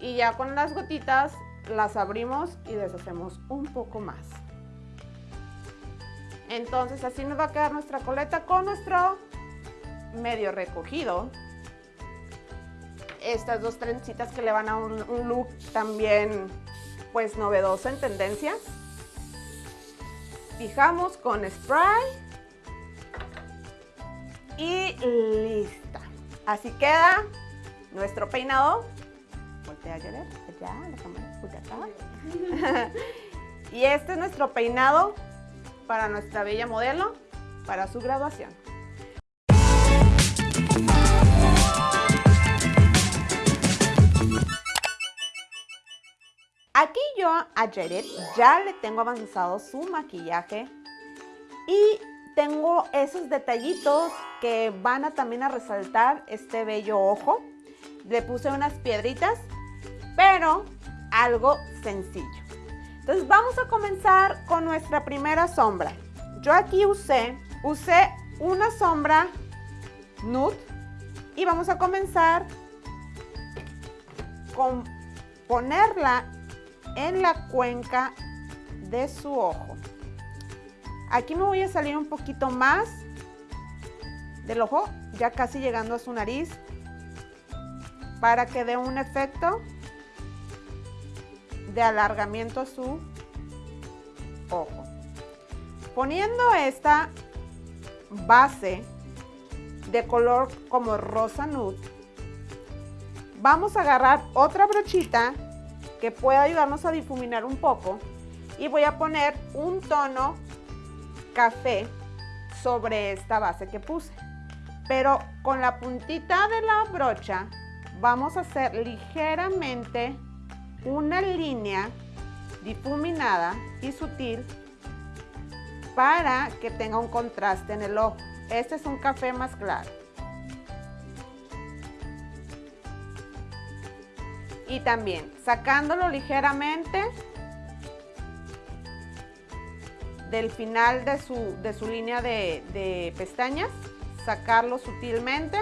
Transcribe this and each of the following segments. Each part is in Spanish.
Y ya con las gotitas las abrimos y deshacemos un poco más. Entonces así nos va a quedar nuestra coleta con nuestro medio recogido. Estas dos trencitas que le van a un, un look también pues novedoso en tendencia. Fijamos con spray y lista. Así queda nuestro peinado. Voltea a allá, la cámara, acá. y este es nuestro peinado para nuestra bella modelo, para su graduación. Aquí yo a Jared ya le tengo avanzado su maquillaje y tengo esos detallitos que van a también a resaltar este bello ojo. Le puse unas piedritas, pero algo sencillo. Entonces vamos a comenzar con nuestra primera sombra. Yo aquí usé, usé una sombra nude y vamos a comenzar con ponerla en la cuenca de su ojo. Aquí me voy a salir un poquito más del ojo, ya casi llegando a su nariz, para que dé un efecto de alargamiento su ojo. Poniendo esta base de color como rosa nude, vamos a agarrar otra brochita que pueda ayudarnos a difuminar un poco y voy a poner un tono café sobre esta base que puse. Pero con la puntita de la brocha vamos a hacer ligeramente una línea difuminada y sutil para que tenga un contraste en el ojo. Este es un café más claro. Y también sacándolo ligeramente del final de su, de su línea de, de pestañas, sacarlo sutilmente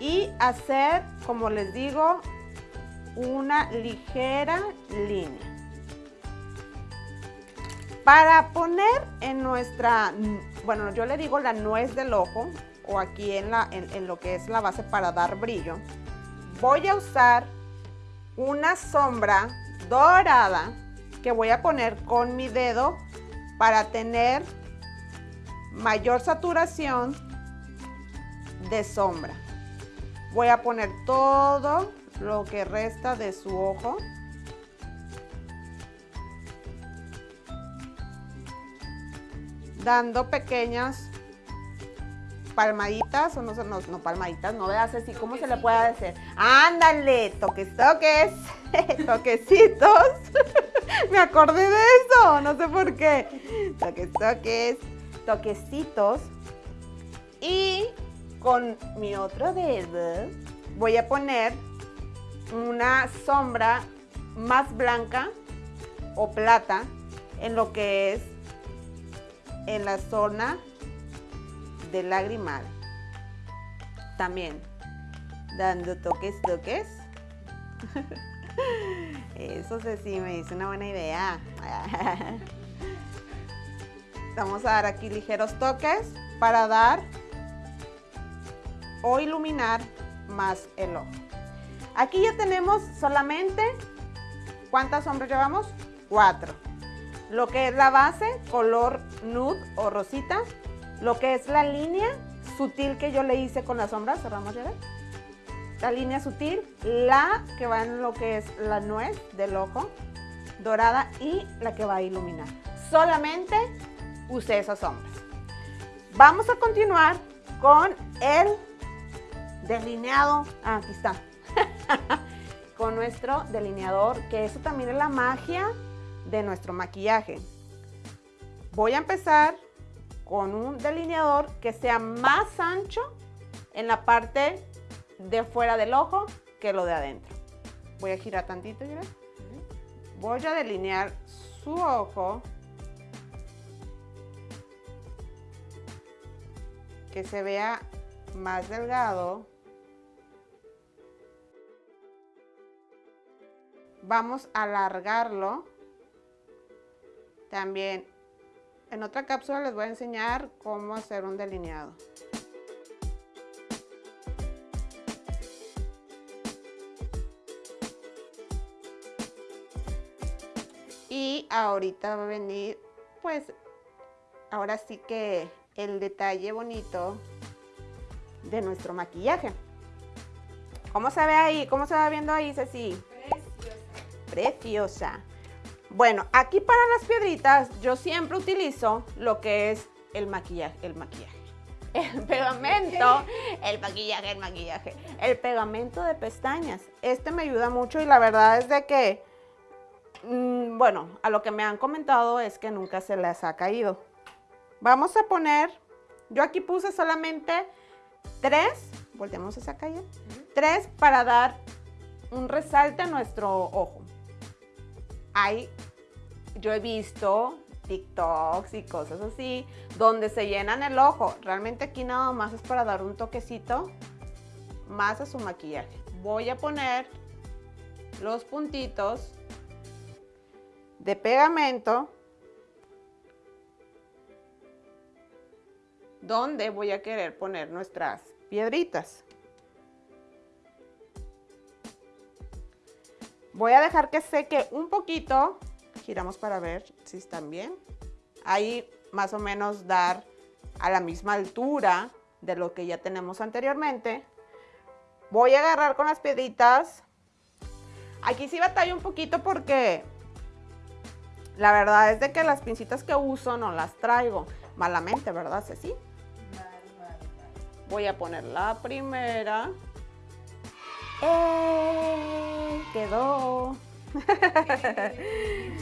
y hacer, como les digo, una ligera línea. Para poner en nuestra, bueno, yo le digo la nuez del ojo, o aquí en, la, en, lo que es la base para dar brillo, voy a usar una sombra dorada que voy a poner con mi dedo para tener mayor saturación de sombra. Voy a poner todo lo que resta de su ojo. Dando pequeñas palmaditas, o no, no, no palmaditas, no veas así, ¿cómo se le puede decir? Ándale, toques, toques, toquecitos. Me acordé de eso, no sé por qué. Toques, toques, toquecitos. Y con mi otro dedo voy a poner una sombra más blanca o plata en lo que es en la zona del lagrimal. También dando toques, toques. Eso sí, me dice una buena idea. Vamos a dar aquí ligeros toques para dar o iluminar más el ojo. Aquí ya tenemos solamente, ¿cuántas sombras llevamos? Cuatro. Lo que es la base, color nude o rosita. Lo que es la línea sutil que yo le hice con la sombra, cerramos ya. La línea sutil, la que va en lo que es la nuez del ojo, dorada y la que va a iluminar. Solamente usé esas sombras. Vamos a continuar con el delineado. Ah, aquí está. con nuestro delineador, que eso también es la magia de nuestro maquillaje. Voy a empezar con un delineador que sea más ancho en la parte de fuera del ojo que lo de adentro. Voy a girar tantito, Voy a delinear su ojo. Que se vea más delgado. Vamos a alargarlo. También en otra cápsula les voy a enseñar cómo hacer un delineado. Y ahorita va a venir, pues, ahora sí que el detalle bonito de nuestro maquillaje. ¿Cómo se ve ahí? ¿Cómo se va viendo ahí, Ceci? Preciosa. Bueno, aquí para las piedritas yo siempre utilizo lo que es el maquillaje, el maquillaje. El pegamento, el maquillaje, el maquillaje. El pegamento de pestañas. Este me ayuda mucho y la verdad es de que, mm, bueno, a lo que me han comentado es que nunca se les ha caído. Vamos a poner, yo aquí puse solamente tres, volteamos esa calle, tres para dar un resalte a nuestro ojo. Hay, yo he visto TikToks y cosas así, donde se llenan el ojo. Realmente aquí nada más es para dar un toquecito más a su maquillaje. Voy a poner los puntitos de pegamento donde voy a querer poner nuestras piedritas. Voy a dejar que seque un poquito. Giramos para ver si están bien. Ahí más o menos dar a la misma altura de lo que ya tenemos anteriormente. Voy a agarrar con las piedritas. Aquí sí batalla un poquito porque la verdad es de que las pincitas que uso no las traigo. Malamente, ¿verdad, Ceci? Voy a poner la primera. ¡Eh! Quedó.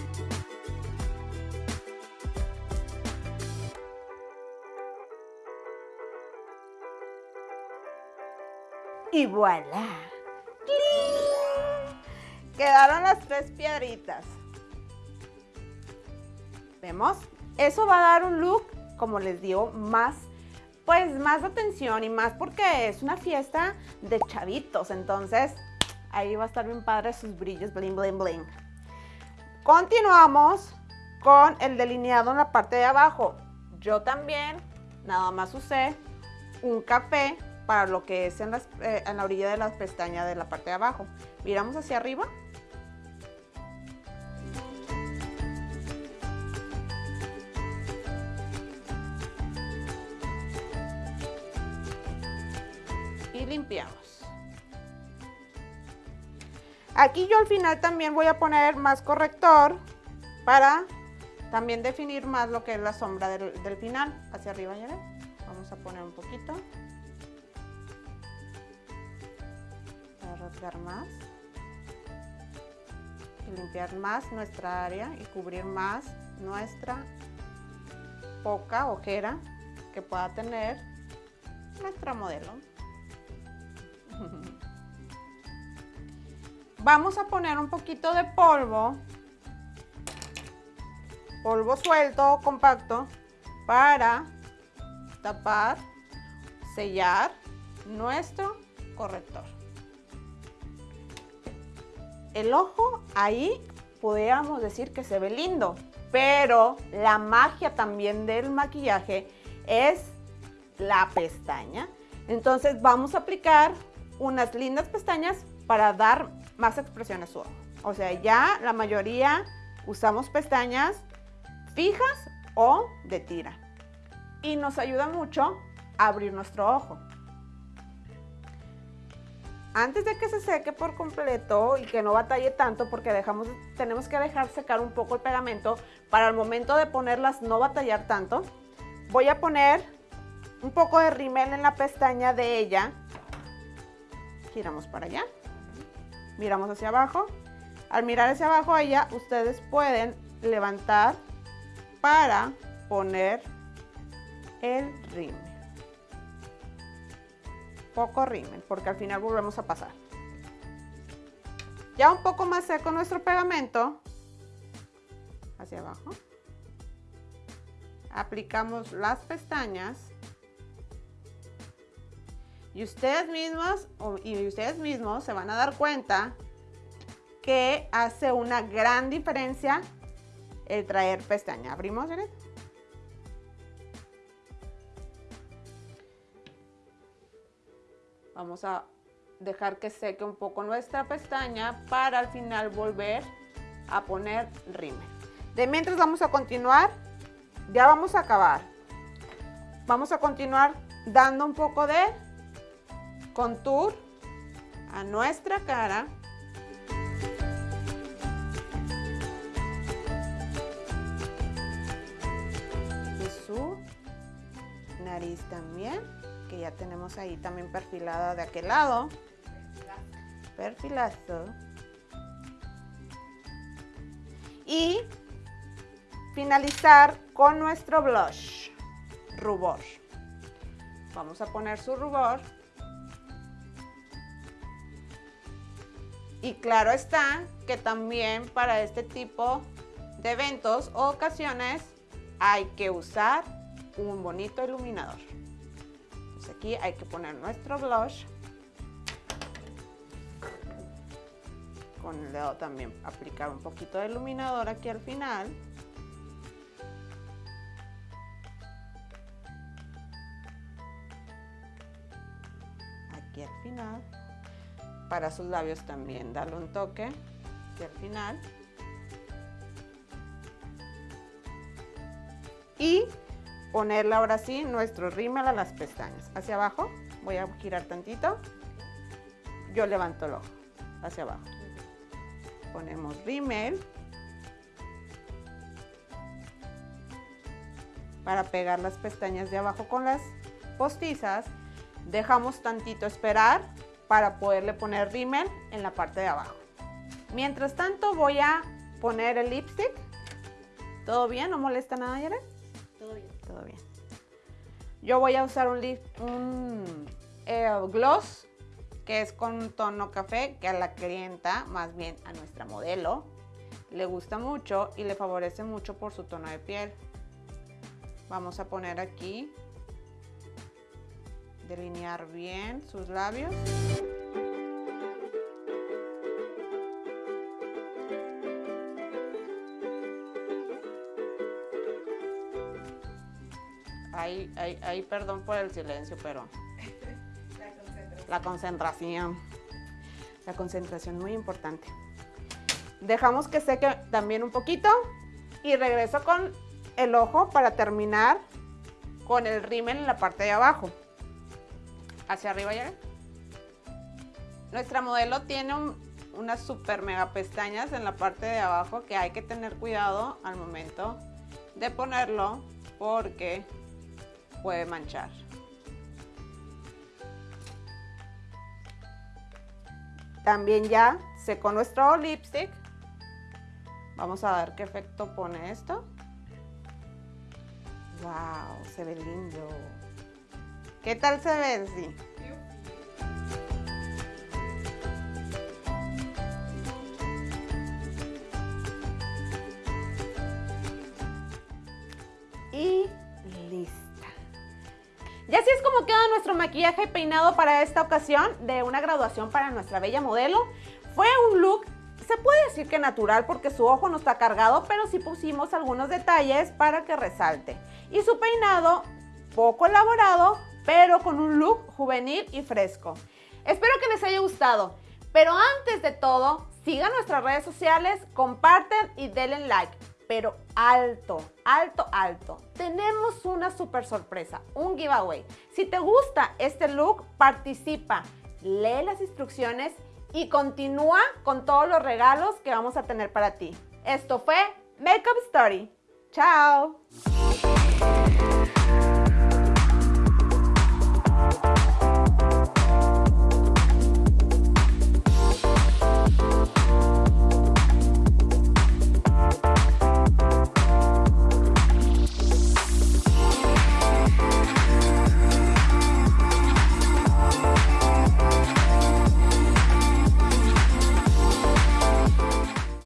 y voilà. Quedaron las tres piedritas. ¿Vemos? Eso va a dar un look, como les digo, más pues más atención y más porque es una fiesta de chavitos, entonces ahí va a estar bien padre sus brillos, bling, bling, bling. Continuamos con el delineado en la parte de abajo. Yo también nada más usé un café para lo que es en, eh, en la orilla de las pestañas de la parte de abajo. Miramos hacia arriba limpiamos. Aquí yo al final también voy a poner más corrector para también definir más lo que es la sombra del, final. Hacia arriba, ya Vamos a poner un poquito. Para rasgar más. Y limpiar más nuestra área y cubrir más nuestra poca ojera que pueda tener nuestra modelo. Vamos a poner un poquito de polvo, polvo suelto, compacto, para tapar, sellar nuestro corrector. El ojo ahí podríamos decir que se ve lindo, pero la magia también del maquillaje es la pestaña. Entonces vamos a aplicar unas lindas pestañas para dar más expresión a su ojo. O sea, ya la mayoría usamos pestañas fijas o de tira. Y nos ayuda mucho a abrir nuestro ojo. Antes de que se seque por completo y que no batalle tanto, porque dejamos, tenemos que dejar secar un poco el pegamento, para el momento de ponerlas no batallar tanto, voy a poner un poco de rímel en la pestaña de ella giramos para allá, miramos hacia abajo. Al mirar hacia abajo ella, ustedes pueden levantar para poner el rímel. Poco rímel, porque al final volvemos a pasar. Ya un poco más seco nuestro pegamento, hacia abajo. Aplicamos las pestañas y ustedes mismos y ustedes mismos se van a dar cuenta que hace una gran diferencia el traer pestaña. Abrimos. Vamos a dejar que seque un poco nuestra pestaña para al final volver a poner rímel. De mientras vamos a continuar, ya vamos a acabar. Vamos a continuar dando un poco de contour a nuestra cara. Y su nariz también que ya tenemos ahí también perfilada de aquel lado. Perfilazo. Y finalizar con nuestro blush, rubor. Vamos a poner su rubor. Y claro está que también para este tipo de eventos o ocasiones hay que usar un bonito iluminador aquí hay que poner nuestro blush. Con el dedo también aplicar un poquito de iluminador aquí al final. Aquí al final. Para sus labios también darle un toque aquí al final. Y ponerle ahora sí nuestro rímel a las pestañas. Hacia abajo, voy a girar tantito. Yo levanto el ojo, hacia abajo. Ponemos rímel. Para pegar las pestañas de abajo con las postizas, dejamos tantito esperar para poderle poner rímel en la parte de abajo. Mientras tanto voy a poner el lipstick. ¿Todo bien? ¿No molesta nada, Yara? todo bien. Yo voy a usar un, un eh, gloss que es con un tono café que a la clienta, más bien a nuestra modelo, le gusta mucho y le favorece mucho por su tono de piel. Vamos a poner aquí, delinear bien sus labios. Ahí, perdón por el silencio, pero... La concentración. La concentración. muy importante. Dejamos que seque también un poquito y regreso con el ojo para terminar con el rímel en la parte de abajo. Hacia arriba ya. Nuestra modelo tiene unas super mega pestañas en la parte de abajo que hay que tener cuidado al momento de ponerlo porque puede manchar. También ya secó nuestro lipstick. Vamos a ver qué efecto pone esto. ¡Wow! Se ve lindo. ¿Qué tal se ve? Sí. Y así es como queda nuestro maquillaje peinado para esta ocasión de una graduación para nuestra bella modelo. Fue un look, se puede decir que natural porque su ojo no está cargado, pero sí pusimos algunos detalles para que resalte. Y su peinado poco elaborado, pero con un look juvenil y fresco. Espero que les haya gustado. Pero antes de todo, sigan nuestras redes sociales, comparten y denle like pero alto, alto, alto. Tenemos una super sorpresa, un giveaway. Si te gusta este look, participa, lee las instrucciones y continúa con todos los regalos que vamos a tener para ti. Esto fue Makeup Story. ¡Chao!